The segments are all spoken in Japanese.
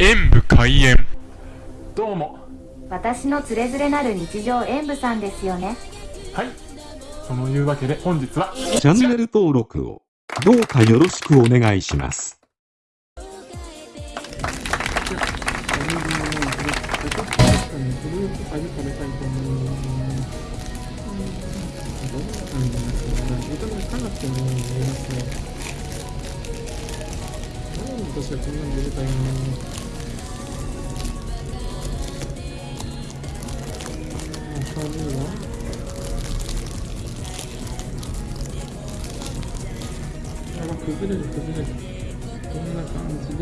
演武開演。どうも。私のつれづれなる日常演舞さんですよね。はい。そのいうわけで本日はチャンネル登録をどうかよろしくお願いします。私はこん。なに入れたいな明るいわ。あ崩れる崩れる。こんな感じで？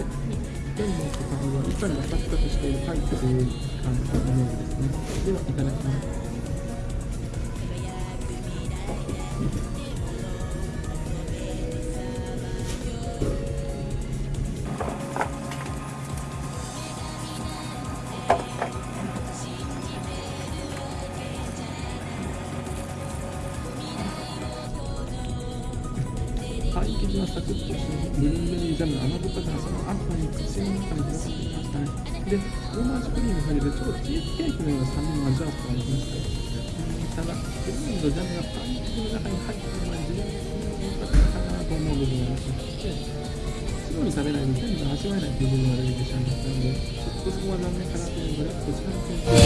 ペンの片方は板に当たったとしているかいという感じのイメージですね。ではいただきます。パイ生地はサクッとしてブルーベリージャムの甘酸っぱさがその後に口の中に広がってきましたねでフロマージュクリームが入る超チーズケーキのような酸味も味わうことができましたうん。ただクリームとジャムがパン生地の中に入っているのは自分の良かったかなと思う部分がありましてすぐに食べないと全部味わえないという部分が出てきてしまいましたのでちょっとそこは残念かなというのでこちらの点数